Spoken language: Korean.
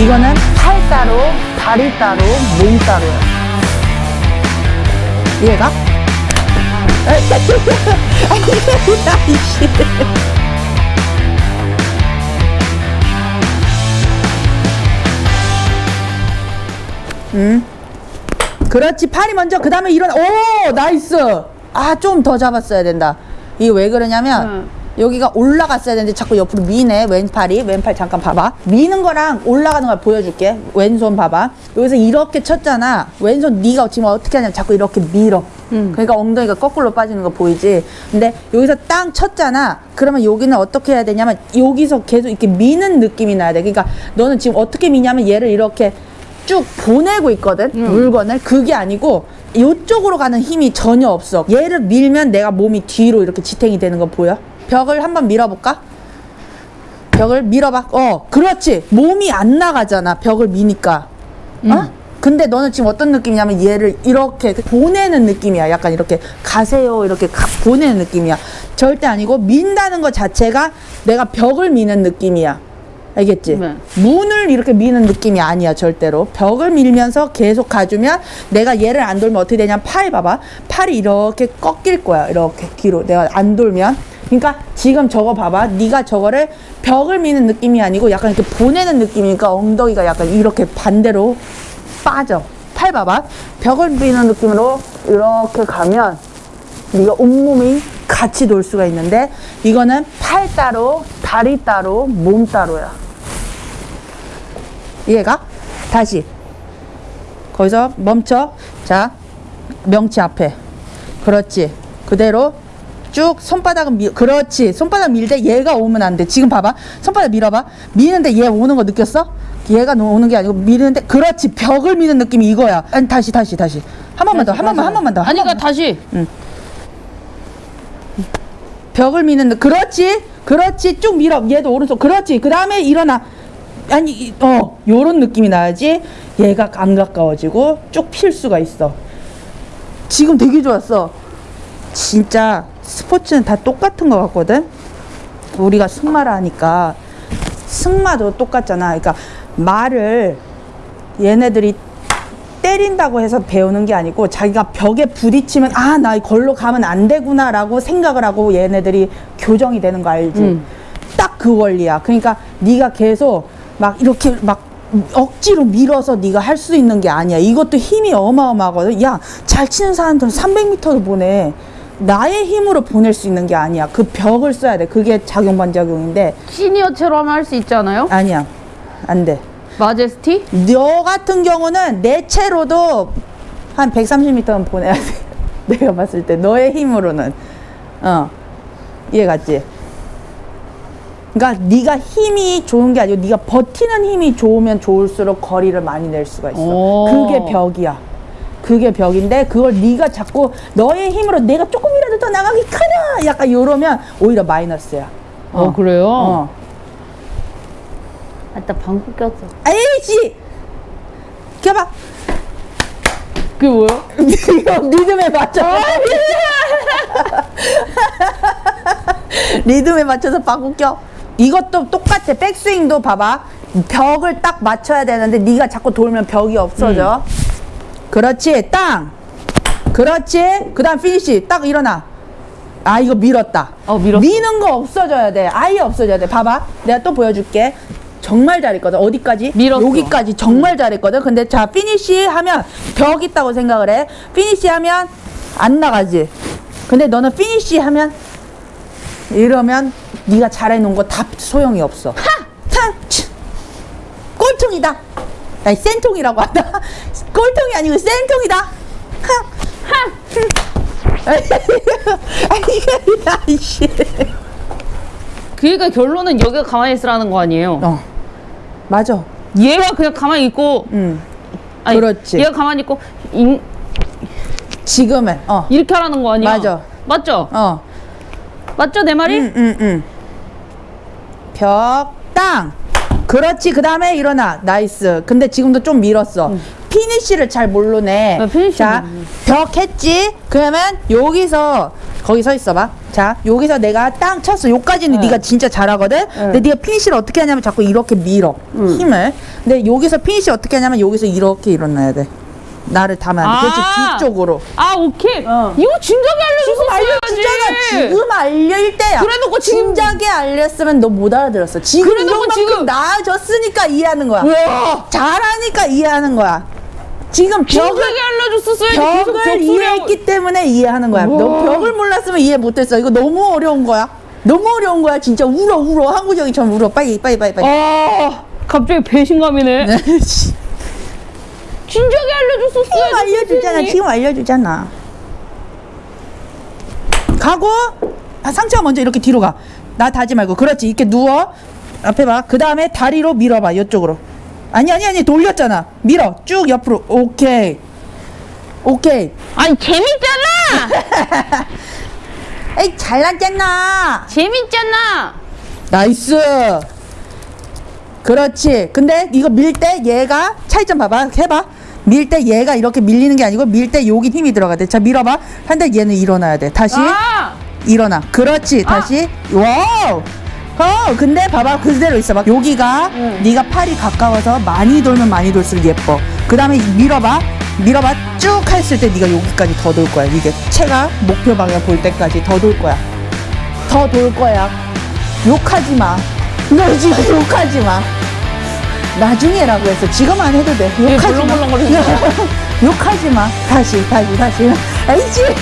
이거는 팔 따로, 다리 따로, 몸 따로야. 이해가? 음. 그렇지 팔이 먼저 그 다음에 일어나 오 nice 아 좀 더 잡았어야 된다 이게 왜 그러냐면 응. 여기가 올라갔어야 되는데 자꾸 옆으로 미네. 왼팔이. 왼팔 잠깐 봐봐. 미는 거랑 올라가는 걸 보여줄게. 왼손 봐봐. 여기서 이렇게 쳤잖아. 왼손 네가 지금 어떻게 하냐면 자꾸 이렇게 밀어. 응. 그러니까 엉덩이가 거꾸로 빠지는 거 보이지? 근데 여기서 땅 쳤잖아. 그러면 여기는 어떻게 해야 되냐면 여기서 계속 이렇게 미는 느낌이 나야 돼. 그러니까 너는 지금 어떻게 미냐면 얘를 이렇게 쭉 보내고 있거든. 물건을. 그게 아니고 이쪽으로 가는 힘이 전혀 없어. 얘를 밀면 내가 몸이 뒤로 이렇게 지탱이 되는 거 보여? 벽을 한번 밀어볼까? 벽을 밀어봐. 어 그렇지. 몸이 안 나가잖아 벽을 미니까. 어? 근데 너는 지금 어떤 느낌이냐면 얘를 이렇게 보내는 느낌이야. 약간 이렇게 가세요. 이렇게 가- 보내는 느낌이야. 절대 아니고 민다는 것 자체가 내가 벽을 미는 느낌이야. 알겠지? 네. 문을 이렇게 미는 느낌이 아니야 절대로. 벽을 밀면서 계속 가주면 내가 얘를 안 돌면 어떻게 되냐면 팔 봐봐. 팔이 이렇게 꺾일 거야 이렇게 뒤로. 내가 안 돌면 그러니까 지금 저거 봐봐. 네가 저거를 벽을 미는 느낌이 아니고 약간 이렇게 보내는 느낌이니까 엉덩이가 약간 이렇게 반대로 빠져. 팔 봐봐. 벽을 미는 느낌으로 이렇게 가면 네가 온몸이 같이 돌 수가 있는데 이거는 팔 따로 다리 따로 몸 따로야. 이해가? 다시. 거기서 멈춰. 자 명치 앞에. 그렇지. 그대로 쭉 손바닥은 밀 그렇지. 손바닥 밀때 얘가 오면 안 돼. 지금 봐봐. 손바닥 밀어봐. 미는데 얘 오는 거 느꼈어? 얘가 노- 오는 게 아니고 미는데 그렇지. 벽을 미는 느낌이 이거야. 아니 다시 다시 다시. 한 번만 더 한 번만 한 번만 더한 아니 그러니까 다시. 벽을 미는 느- 그렇지? 그렇지. 쭉 밀어. 얘도 오른손. 그렇지. 그 다음에 일어나. 아니 이- 어 요런 느낌이 나야지. 얘가 안 가까워지고 쭉 필 수가 있어. 지금 되게 좋았어. 진짜 스포츠는 다 똑같은 것 같거든 우리가 승마를 하니까 승마도 똑같잖아 그러니까 말을 얘네들이 때린다고 해서 배우는 게 아니고 자기가 벽에 부딪히면 아 나 이걸로 가면 안 되구나 라고 생각을 하고 얘네들이 교정이 되는 거 알지? 음. 딱그 원리야. 그러니까 네가 계속 막 이렇게 막 억지로 밀어서 네가 할 수 있는 게 아니야. 이것도 힘이 어마어마하거든. 야, 잘 치는 사람들은 300m를 보내. 나의 힘으로 보낼 수 있는 게 아니야. 그 벽을 써야 돼. 그게 작용 반작용인데 시니어처럼 할 수 있잖아요 아니야. 안 돼. 마제스티 너 같은 경우는 내 채로도 한 130m는 보내야 돼. 내가 봤을 때 너의 힘으로는 어 이해 갔지? 그러니까 네가 힘이 좋은 게 아니고 네가 버티는 힘이 좋으면 좋을수록 거리를 많이 낼 수가 있어. 오. 그게 벽이야. 그게 벽인데 그걸 네가 자꾸 너의 힘으로 내가 조금이라도 더 나가기 카냐 약간 이러면 오히려 마이너스야. 어, 그래요 어. 아따 방구 꼈어 에이씨. 켜봐. 그게 뭐야? 리듬에 맞춰. 리듬에 맞춰서 바꾸 껴. 이것도 똑같아. 백스윙도 봐봐. 벽을 딱 맞춰야 되는데 네가 자꾸 돌면 벽이 없어져. 그렇지. 땅. 그렇지. 그 다음 피니시. 딱 일어나. 아 이거 밀었다. 어, 밀었어. 미는 거 없어져야 돼. 아예 없어져야 돼. 봐봐. 내가 또 보여줄게. 정말 잘했거든. 어디까지? 밀었어. 여기까지 정말 잘했거든. 근데 자 피니시 하면 벽 있다고 생각을 해. 피니시 하면 안 나가지. 근데 너는 피니시 하면 이러면 네가 잘해놓은 거 다 소용이 없어. 하! 탕! 치! 꼴통이다. 아니 센통이라고 한다. 꼴통이 아니고 이게 아이씨. 그러니까 결론은 여기가 가만히 있으라는 거 아니에요 어. 맞아. 얘가 그냥 가만히 있고 응. 아니, 그렇지. 얘가 가만히 있고 인- 지금은 어. 이렇게 하라는 거 아니야 맞아. 맞죠? 어. 맞죠 내 말이? 응, 응, 응. 벽, 땅. 그렇지. 그 다음에 일어나. nice. 근데 지금도 좀 밀었어. 피니쉬를 잘 모르네. 나 피니쉬 자, 모르네. 벽 했지? 그러면 여기서 거기 서 있어봐. 자, 여기서 내가 땅 쳤어. 요까지는 네. 네가 진짜 잘하거든. 근데 네가 피니쉬를 어떻게 하냐면 자꾸 이렇게 밀어 음. 힘을. 근데 여기서 피니쉬 어떻게 하냐면 여기서 이렇게 일어나야 돼. 나를 담아야 돼. 그렇지 아. 뒤쪽으로. 아 오케이. 어. 이거 진작에 알려줬어야지. 지금 알릴 때야. 그래놓고 지금- 진작에 알렸으면 너 못 알아들었어. 지금 그래놓고 지금- 나아졌으니까 이해하는 거야. 와. 잘하니까 이해하는 거야. 지금 벽을. 계속 벽을 이해했기 때문에 이해하는 거야. 너. 벽을 몰랐으면 이해 못했어. 이거 너무 어려운 거야. 너무 어려운 거야. 진짜 울어 울어 항구정이처럼 울어. 빨리 빨리 빨리 빨리. 아 갑자기 배신감이네. 씨. 진작에 알려줬었어야지. 지금 알려주잖아. 지금 알려주잖아. 가고 아, 상체가 먼저 이렇게 뒤로 가. 나 다지 말고 그렇지. 이렇게 누워. 앞에 봐. 그 다음에 다리로 밀어봐. 이쪽으로. 아니 아니 아니 돌렸잖아. 밀어. 쭉 옆으로. 오케이. 오케이. 아니 재밌잖아. 에이 잘났잖아. 재밌잖아. nice. 그렇지. 근데 이거 밀 때 얘가 차이점 봐봐. 해봐. 밀 때 얘가 이렇게 밀리는 게 아니고 밀 때 여기 힘이 들어가야 돼. 자 밀어봐. 근데 얘는 일어나야 돼. 다시 아. 일어나. 그렇지. 다시. wow. 어, 근데 봐봐. 그대로 있어봐. 여기가 응. 네가 팔이 가까워서 많이 돌면 많이 돌수록 예뻐. 그 다음에 밀어봐. 밀어봐. 쭉 했을 때 네가 여기까지 더 돌 거야. 이게 상체가 목표 방향 볼 때까지 더 돌 거야. 더 돌 거야. 욕하지 마. 너 지금 욕하지 마. 나중에라고 했어. 지금 안 해도 돼. 욕하지 마. 욕하지 마. 다시, 다시, 다시. 알지?